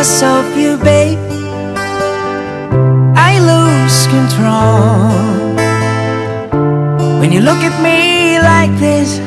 because of you, babe. I lose control. When you look at me like this